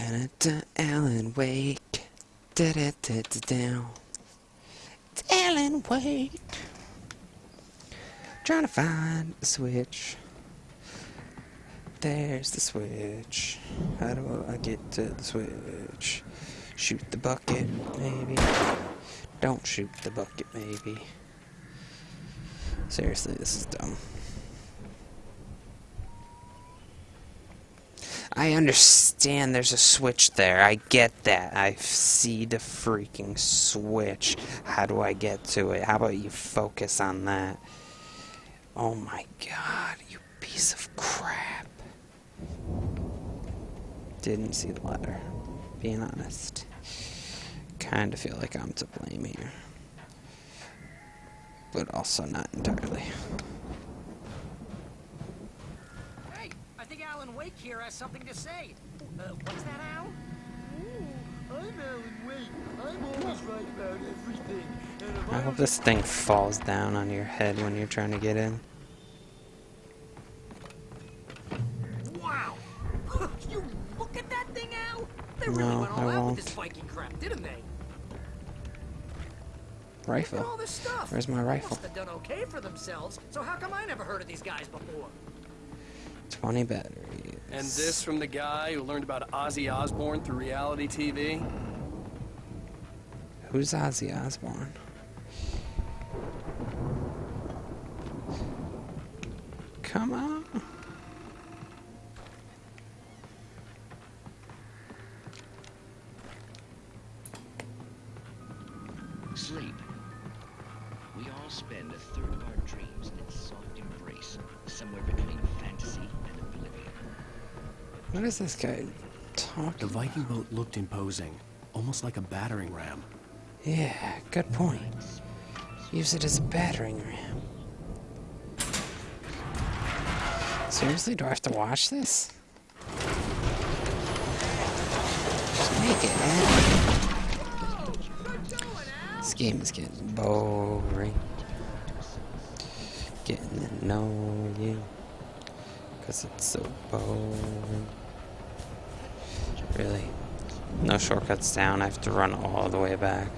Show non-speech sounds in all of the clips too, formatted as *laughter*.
Da da Alan Wake. Da da da da down. It's Alan Wake. Trying to find the switch. There's the switch. How do I get to the switch? Shoot the bucket, maybe. Don't shoot the bucket, maybe. Seriously, this is dumb. I understand there's a switch there. I get that. I see the freaking switch. How do I get to it? How about you focus on that? Oh my god, you piece of crap. Didn't see the letter. Being honest. Kinda feel like I'm to blame here. But also not entirely. Hey, I think Alan Wake here has something to say. Uh, what's that, Al? I'm Alan Wake. I'm always right about everything. And I I hope this thing falls down on your head when you're trying to get in. Wow! you look at that thing, Al? They really No, went all I out won't. with this Viking crap, didn't they? Look all Rifle. this stuff. Where's my They rifle? Must have done okay for themselves. So how come I never heard of these guys before? 20 batteries. And this from the guy who learned about Ozzy Osbourne through reality TV? Who's Ozzy Osbourne? Come on. Sleep. We all spend a third of our dreams in its soft embrace, somewhere between fantasy and oblivion. What is this guy talking The? Viking boat looked imposing, almost like a battering ram. Yeah, good point. Use it as a battering ram. Seriously, do I have to watch this? Just make it happen. This game is getting boring. Getting to know you. Cause it's so boring. Really? No shortcuts down, I have to run all the way back.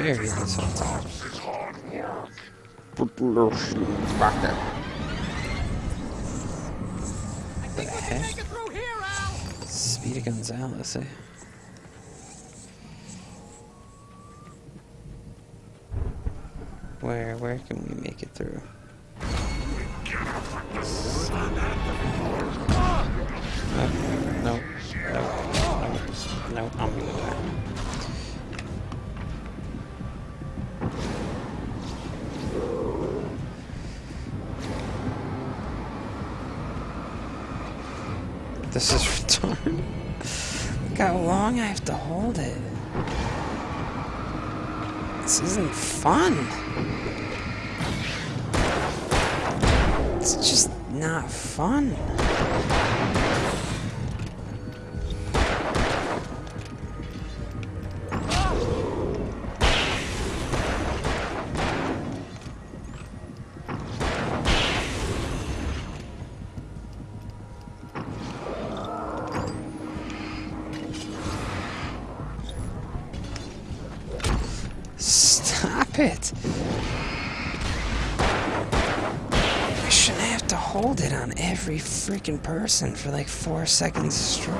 Public. Where's Barry this whole time? I think we can heck? make it through here, Speedy Gonzales, eh? Where, where can we make it through? No, no, no, no, no, I'm gonna die. This is retarded. Look how long I have to hold it. This isn't fun. It's just not fun. Stop it! I shouldn't have to hold it on every freaking person for like four seconds straight.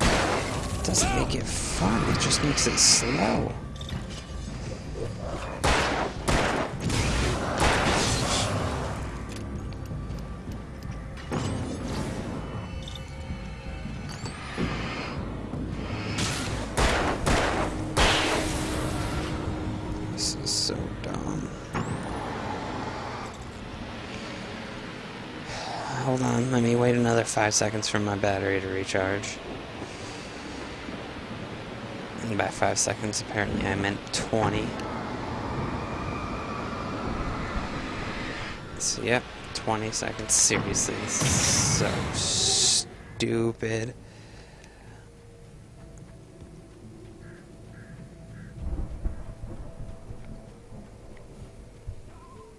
It doesn't make it fun, it just makes it slow. Five seconds for my battery to recharge. And by five seconds, apparently I meant 20. So, yep, 20 seconds. Seriously, so stupid.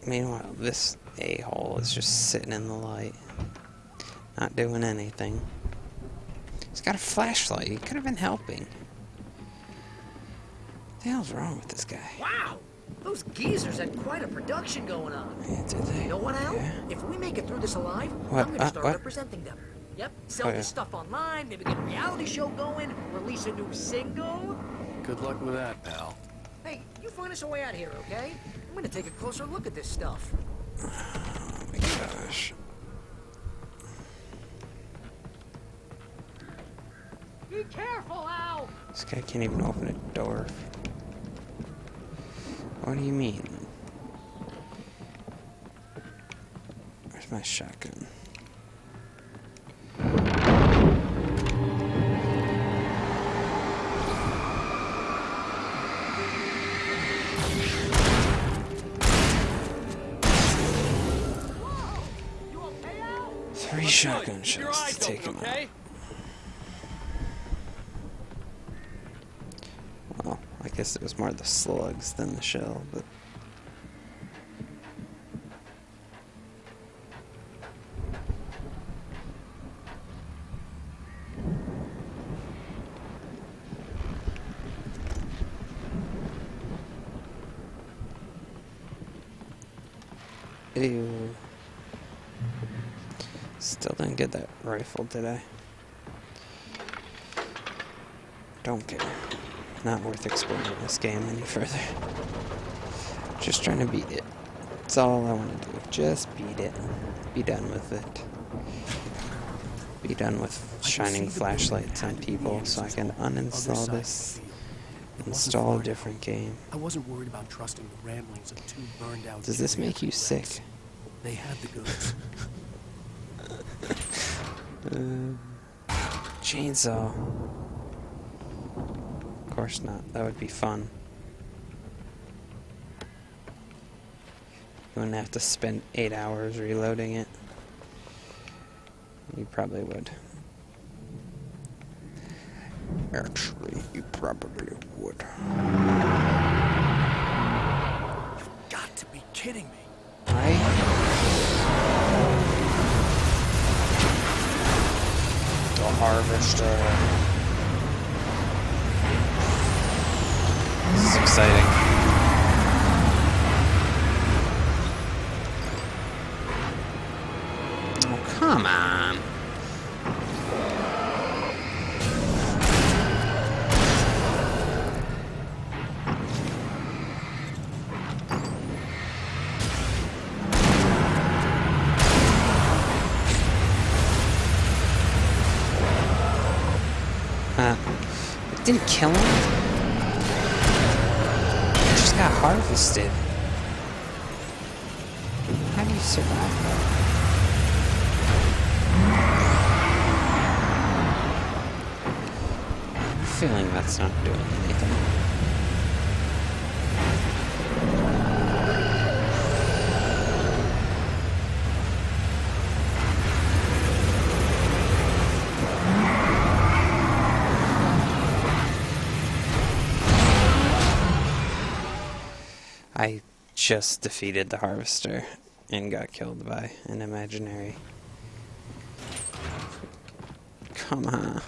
Meanwhile, this a-hole is just sitting in the light. Not doing anything. He's got a flashlight. He could have been helping. What the hell's wrong with this guy? Wow! Those geezers had quite a production going on. Yeah, did they? You know what, Al? Yeah. If we make it through this alive, What? I'm gonna Uh, start what? representing them. Yep, sell Oh, yeah. this stuff online, maybe get a reality show going, release a new single. Good luck with that, pal. Hey, you find us a way out here, okay? I'm gonna take a closer look at this stuff. *sighs* Oh my gosh. Be careful, Al! This guy can't even open a door. What do you mean? Where's my shotgun? You okay, Al? Three shotgun shots to take him open, out. okay? Well, I guess it was more the slugs than the shell, but. Still didn't get that rifle, did I? Don't care. Not worth exploring this game any further. Just trying to beat it. That's all I want to do. Just beat it. Be done with it. Be done with shining flashlights on had to be people so I can uninstall this, the field. It wasn't install a different game. I wasn't worried about trusting the ramblings of two burned out. Does this make you sick? They had the goods. *laughs* Uh, chainsaw. Of course not. That would be fun. You wouldn't have to spend eight hours reloading it. You probably would. Actually, you probably would. You've Got to be kidding me. Right? The harvester. This is exciting. Oh, come on. Uh, it didn't kill him. How do you survive that? I'm feeling that's not doing anything. Just defeated the harvester and got killed by an imaginary. Come on.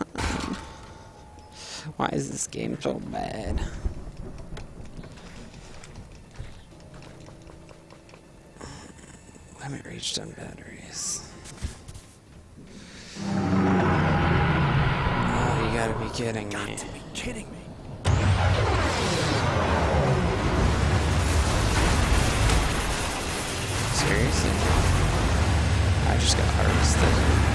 Why is this game so bad? Limit reached on batteries. Oh, you gotta be kidding me. Got to be kidding me. Seriously, I just got harvested.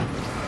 Thank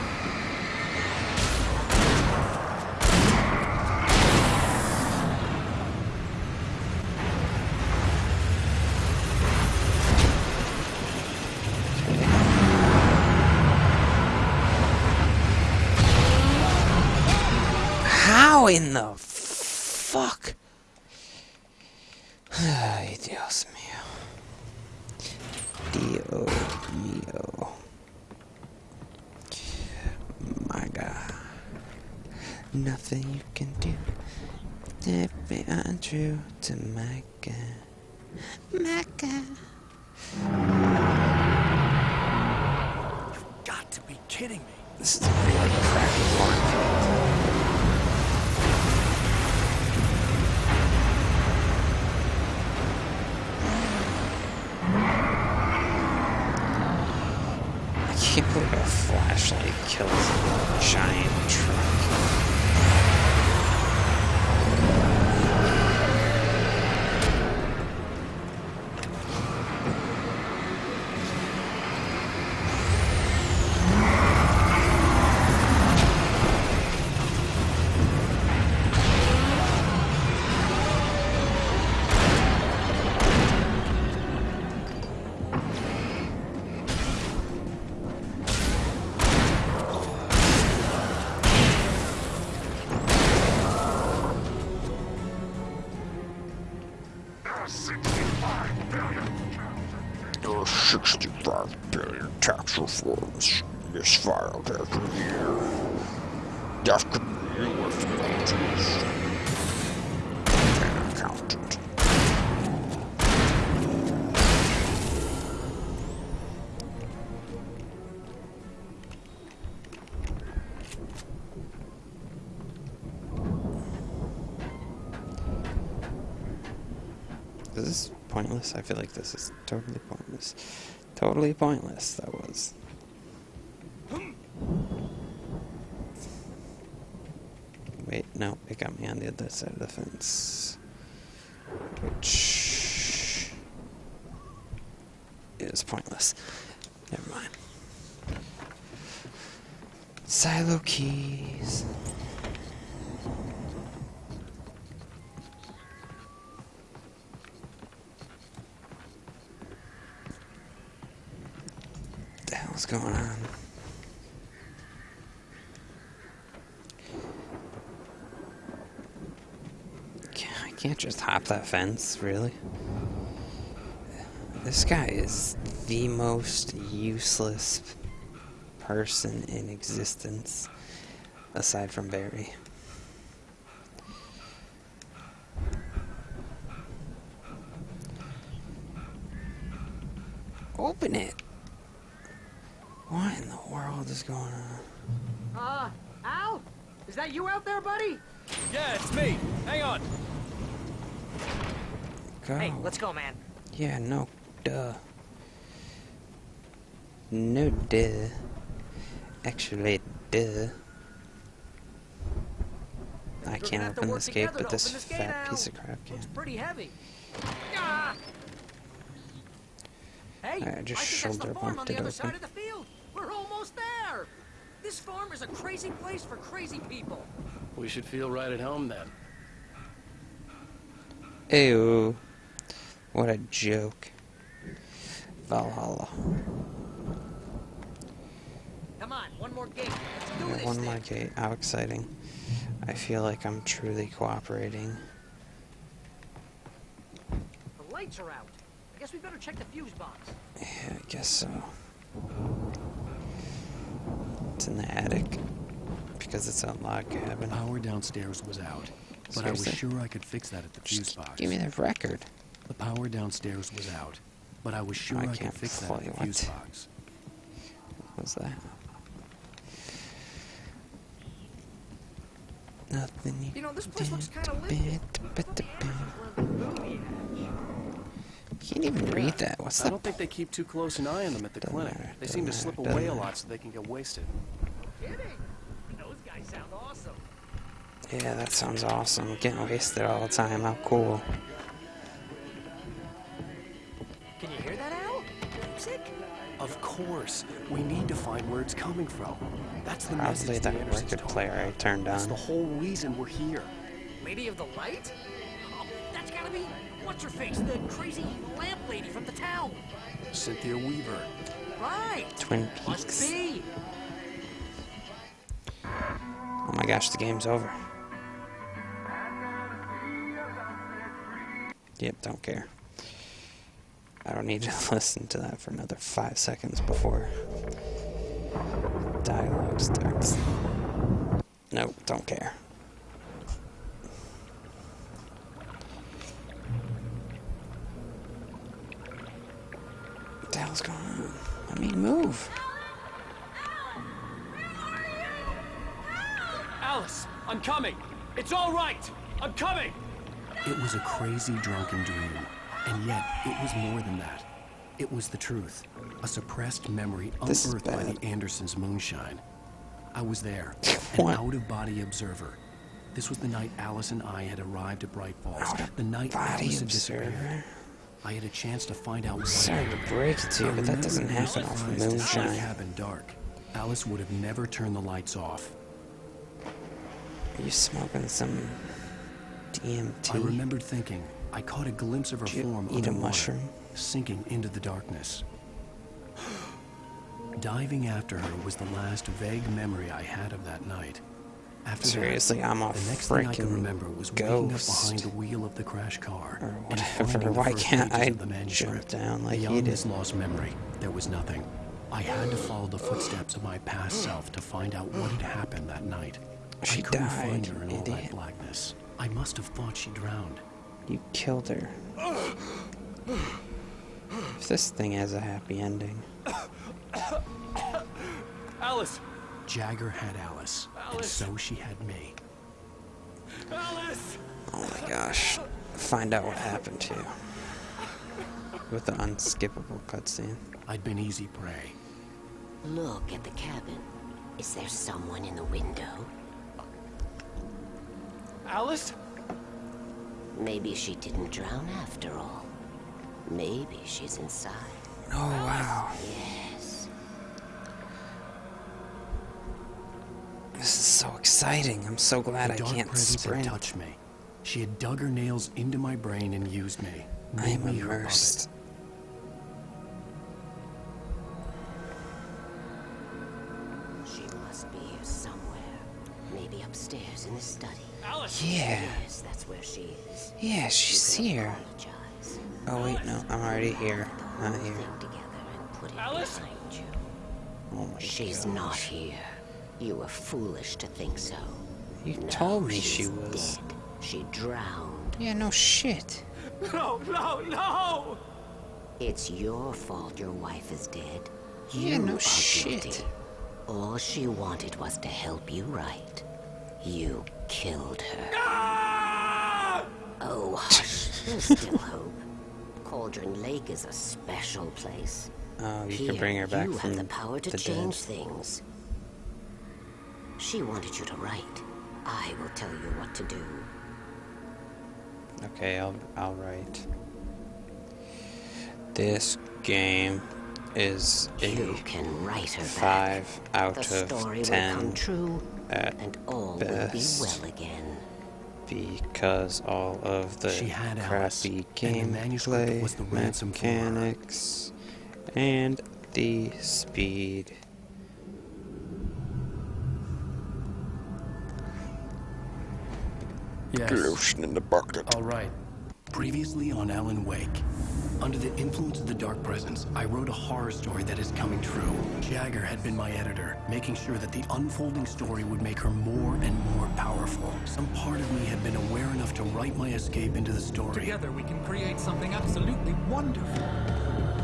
can't believe a flashlight kills a giant truck. Pointless. I feel like this is totally pointless. Totally pointless, that was. Wait, no, it got me on the other side of the fence. Which is pointless. Never mind. Silo keys. What the hell's going on? Ca- I can't just hop that fence, really. This guy is the most useless person in existence, aside from Barry. Open it! What in the world is going on? Uh, Al? Is that you out there, buddy? Yeah, it's me. Hang on. Go. Hey, let's go, man. Yeah, no, duh. No, duh. Actually, duh. I can't gonna have to open work this gate, but this this fat Al. piece of crap can. It's pretty heavy. Ah! Hey, I just think that's shoulder the bumped on the it other side open. of the field. We're almost there. This farm is a crazy place for crazy people. We should feel right at home then. Ew. What a joke. Valhalla. Come on, one more gate. Let's do Yeah, this one thing. more gate. How exciting. I feel like I'm truly cooperating. The lights are out. I guess we better check the fuse box. Yeah, I guess so. It's in the attic. Because it's a log The power downstairs was out, but I was sure I could fix that at the fuse box. give me the record. The power downstairs was out, but I was sure I I, could can't fix that fully at fuse box. What *laughs* was that? Nothing you You know, this place looks kinda to lifted. bit, but bit. Where the movie Can't even read that. What's I the don't think they keep too close an eye on them at the Doesn't clinic. matter, They doesn't seem to slip doesn't away a lot so they can get wasted. Kidding. Those guys sound awesome. Yeah, that sounds awesome. Getting wasted all the time. How cool. Course. We need to find where it's coming from. That's the Probably message that the record player. I turned That's the whole reason we're here. Lady of the Light? Oh, that's gotta be what's her face, the crazy lamp lady from the town. Cynthia Weaver. Right. Twin Must Peaks. be. Oh my gosh, the game's over. Yep, don't care. I don't need to *laughs* listen to that for another five seconds before dialogue starts. Nope, don't care. What the hell's going on? I mean, move. Alice, I'm coming. It's all right. I'm coming. It was a crazy drunken dream, and yet it was more than that. It was the truth, a suppressed memory This unearthed by the Andersons' moonshine. I was there, *laughs* an out-of-body observer. This was the night Alice and I had arrived at Bright Falls. The night Alice had disappeared. I had a chance to find out what Sorry to break it to you, but that doesn't happen off surprised to see the moonshine. cabin dark. Alice would have never turned the lights off. Are you smoking some DMT? I remembered thinking, I caught a glimpse of her Did form eat a mushroom? sinking into the darkness. Diving after her was the last vague memory I had of that night. After Seriously, that, I'm a the next thing I can remember was waking up behind the wheel of the crash car Or and whatever. finding the Why can't I the manuscript. jump down like he Beyond did? this lost memory, there was nothing. I had to follow the footsteps of my past self to find out what had happened that night. She I couldn't find her in all that blackness. I must have thought she drowned. You killed her. If this thing has a happy ending. Alice. Jagger had Alice, and so she had me. Alice. Oh my gosh. Find out what happened to you. With the unskippable cutscene. I'd been easy prey. Look at the cabin. Is there someone in the window? Alice. Maybe she didn't drown after all. Maybe she's inside. Oh wow. Yes. This is so exciting. I'm so glad the I dark can't presence sprint. had touched me. She had dug her nails into my brain and used me. I made am me immersed. She must be here somewhere. Maybe upstairs in the study. Alice. Yeah. Yes, where she is. Yeah, she's here. Apologize. Oh wait, no, I'm already here. Not here. together and put it Alice? you. Oh my She's gosh. not here. You were foolish to think so. You No, told me she was. Dead. She drowned. Yeah, no shit. No, no, no. It's your fault your wife is dead. Yeah, you no are shit. guilty. All she wanted was to help you right. You killed her. Ah! There's still hope. Cauldron Lake is a special place. Oh, you Here, can bring her back you from have the power to the change dead. things. She wanted you to write. I will tell you what to do. Okay, I'll I'll write. This game is You can write her five out back. The of story will come true, and all best. will be well again. Because all of the She had Alice, crappy and the manuscript gameplay was the ransom for mechanics and the speed. Yes. Lotion in the bucket. All right. Previously on Alan Wake. Under the influence of the Dark Presence, I wrote a horror story that is coming true. Jagger had been my editor, making sure that the unfolding story would make her more and more powerful. Some part of me had been aware enough to write my escape into the story. Together we can create something absolutely wonderful.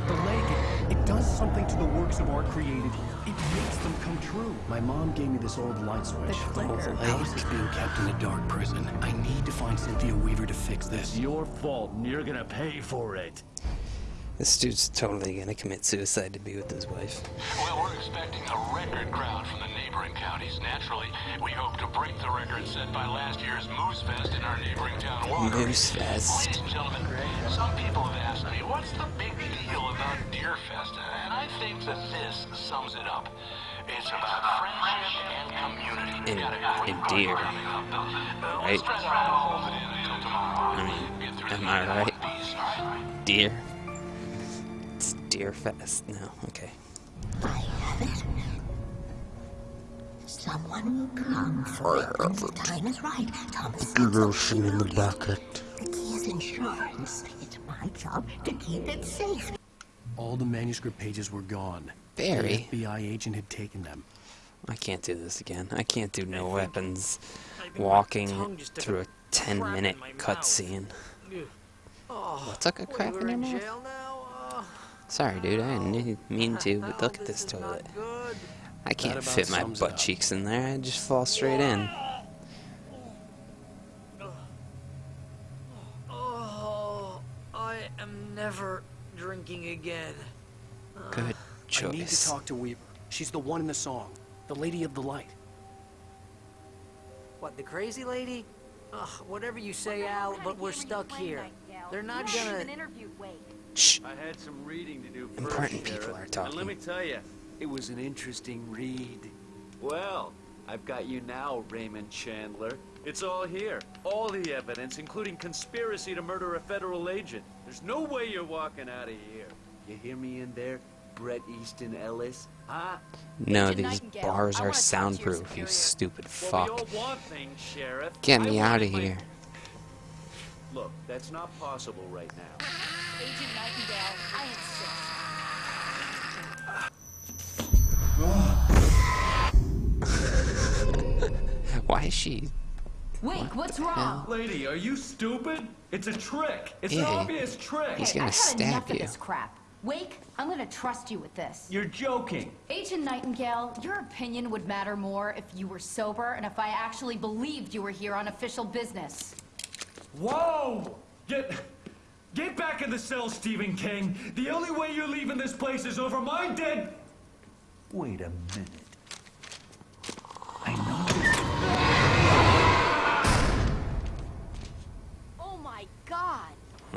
The lake, does something to the works of art created. here. It makes them come true. My mom gave me this old light switch. The, flicker. Alice is being kept in a dark prison. I need to find Cynthia Weaver to fix this. It's Your fault, and you're gonna pay for it. This dude's totally gonna commit suicide to be with his wife. Well, we're expecting a record crowd from the neighboring counties. Naturally, we hope to break the record set by last year's Moose Fest in our neighboring town, Walker. Moose Fest. Ladies and gentlemen, some people have asked me, what's the big deal about Deer Fest? And I think that this sums it up. It's about friendship and community. In- Got a great in Deer, program coming up. Uh, right? Stress around and hold it in until tomorrow. I mean, am I right? Peace, all right? Deer. It's Deer Fest. No, okay. I have it. Someone will come for it when the time is right. Thomas Give Hansen, Ocean in the bucket. The key is insurance. It's my job to keep it safe. All the manuscript pages were gone. Barry. The FBI agent had taken them. I can't do this again. I can't do no weapons I think my walking tongue just took through a 10 minute cutscene. Oh, What took a wait, crap in your mouth? jail now? Sorry, dude. I didn't mean to, but look at this is toilet. Not good. I can't fit my butt cheeks in there. I just fall straight in. Oh, I am never drinking again. Good choice. I need to talk to Weaver. She's the one in the song. The Lady of the Light. What, the crazy lady? Ugh, whatever you say, Al, but we're stuck here. They're not gonna. Shh. I had some reading to do first, Important people Sheriff. are And talking. let me tell you, it was an interesting read. Well, I've got you now, Raymond Chandler. It's all here. All the evidence, including conspiracy to murder a federal agent. There's no way you're walking out of here. You hear me in there, Brett Easton Ellis? Huh? No, Agent these Nightingale, bars are wanna talk to your soundproof, you superior. stupid Well, fuck. we all want things, Sheriff. Get me out of my- here. Look, that's not possible right now. Agent Nightingale, I Why is she? Wake, what's wrong? Lady, are you stupid? It's a trick. It's Yeah. an obvious trick. He's gonna I've had stab enough you. of this crap. Wake, I'm gonna trust you with this. You're joking. Agent Nightingale, your opinion would matter more if you were sober and if I actually believed you were here on official business. Whoa! Get, get back in the cell, Stephen King. The only way you're leaving this place is over my dead. Wait a minute.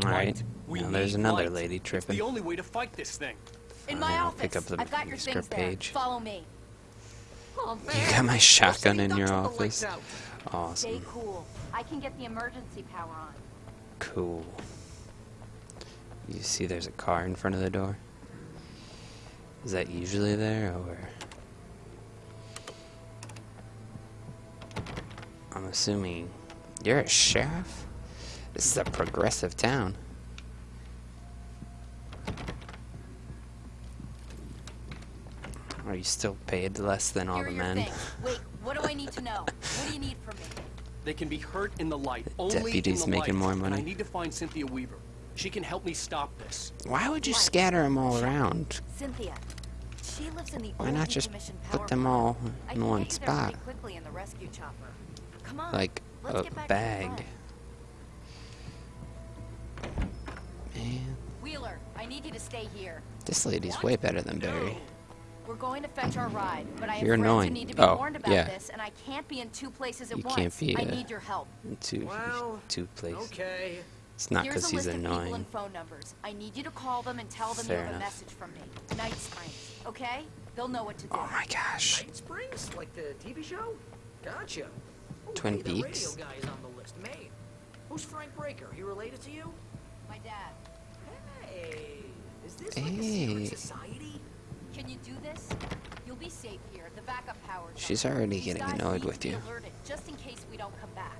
God! Alright. We Now there's another light. lady It's tripping. the only way to fight this thing. In my I'll office. pick up the I've got your things script there. page. Follow me. Oh, You got my shotgun in your ducks with the office? lights out. Stay Awesome. cool. I can get the emergency power on. Cool. You see there's a car in front of the door? Is that usually there, or...? I'm assuming... You're a sheriff? This is a progressive town. Are you still paid less than all the men? things. Wait, what do I need to know? *laughs* What do you need from me? They can be hurt in the light. Only Deputy's in the making light. more And I money. need to find Cynthia Weaver. She can help me stop this. Why would you Right. scatter them all around? Cynthia. She lives in the Why not just put them all in can one get you there pretty spot? quickly in the rescue chopper. Come on. Like let's a get back to the bag. Front. Man, Wheeler, I need you to stay here. this lady's way better than Barry. We're going to fetch our ride, but I have You're annoying. who need to be Oh, warned about yeah. this, and I can't be in two places at You once. can't be, I uh, need your help. Two, Well, two places. Okay. It's not Here's because a he's list of people annoying. and phone numbers. I need you to call them and tell them Fair you have enough. a message from me. Night Springs, okay? They'll know what to do. Oh my gosh. Night Springs? Like the TV show? Gotcha. Twin hey, the Peaks? radio guy is on the list. Maine. Who's Frank Breaker? He related to you? My dad. Hey, is this like a Hey. secret society? Can you do this? You'll be safe here. The backup power's She's already getting annoyed with you. Alerted, just in case we don't come back.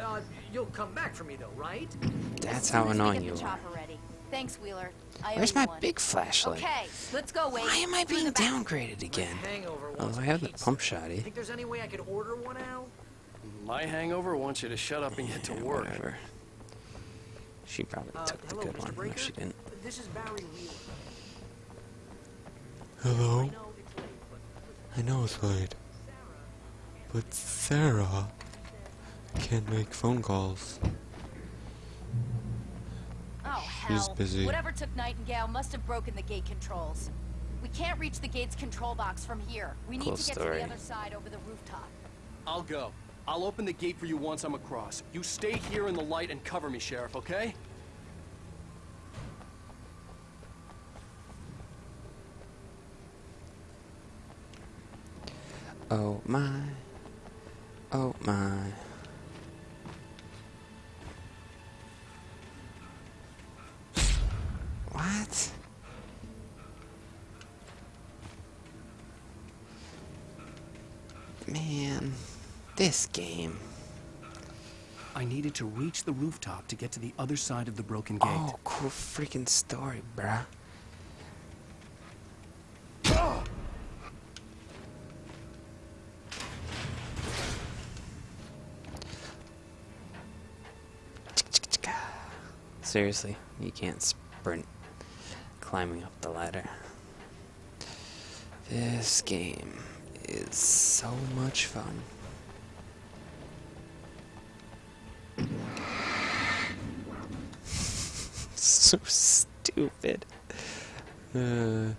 Uh, you'll come back for me though, right? That's how soon as we annoying you are. ready. Thanks, Wheeler. I Where's my one. big flashlight? Okay, let's go, Wake. Why am I being downgraded again? Hangover Oh, wants I a have the pizza. pump shotty. Think there's any way I could order one out? My hangover wants you to shut up and get to work. whatever. She probably Uh, took the hello, good Mr. one. No, Breaker? she didn't. This is Barry Wheeler. Hello? I know it's late, but I know it's late. But Sarah can't make phone calls. Oh, She's hell. busy. Whatever took Nightingale must have broken the gate controls. We can't reach the gate's control box from here. We need Cool to get to the other side over the rooftop. I'll go. I'll open the gate for you once I'm across. You stay here in the light and cover me, Sheriff, okay? Oh my. Oh my. What? Man this game. I needed to reach the rooftop to get to the other side of the broken gate. Oh, cool freaking story, bruh. Seriously, you can't sprint climbing up the ladder. This game is so much fun. *laughs* so stupid. Uh.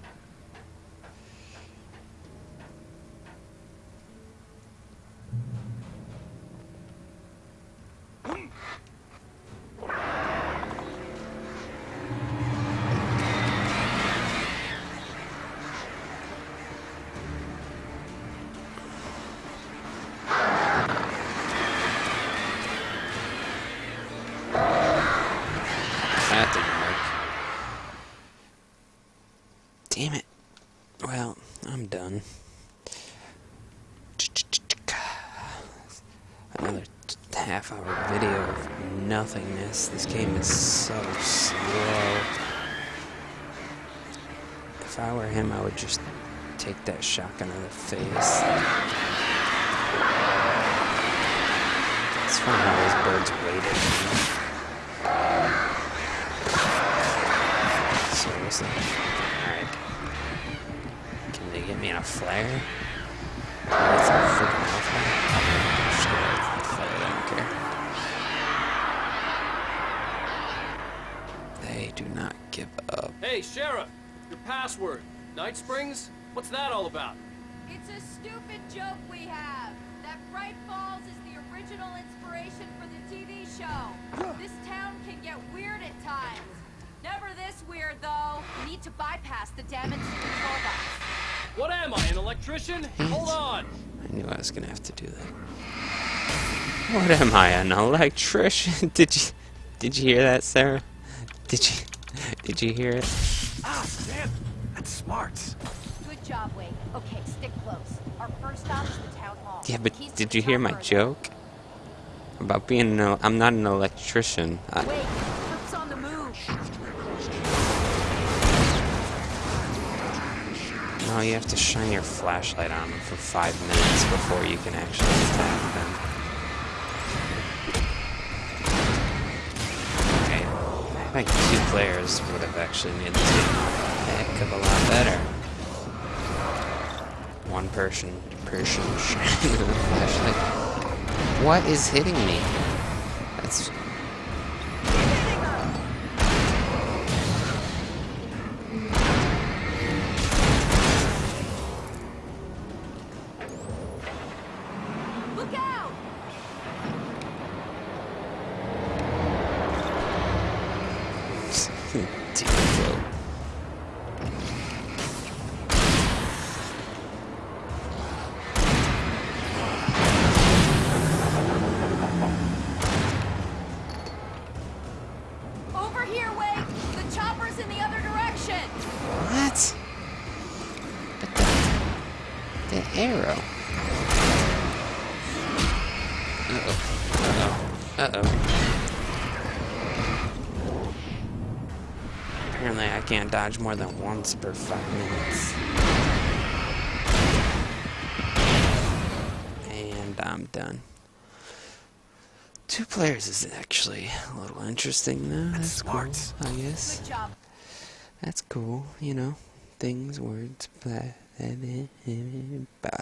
Nothingness. This game is so slow. If I were him, I would just take that shotgun to the face. It's funny how those birds waited. Seriously? Alright. Can they get me in a flare? Hey, Sheriff! Your password. Night Springs? What's that all about? It's a stupid joke we have. That Bright Falls is the original inspiration for the TV show. *sighs* This town can get weird at times. Never this weird, though. We need to bypass the damaged control box. What am I, an electrician? Hold on! I knew I was gonna have to do that. What am I, an electrician? *laughs* Did you did you hear that, Sarah? Did you *laughs* did you hear it? Ah, damn! That's smart. Good job, Wake. Okay, stick close. Our first stop is the town hall. Yeah, but Keys did you hear my chopper joke about being no? I'm not an electrician. I, Wait, Troops on the move. no, you have to shine your flashlight on them for five minutes before you can actually attack Think two players would have actually made this game a heck of a lot better. One person, person *laughs* flashlight. What is hitting me? That's Deep dodge more than once per five minutes. And I'm done. Two players is actually a little interesting though. That's, smart. cool, I guess. Good job. That's cool, you know. Things, words, blah, blah, blah, blah.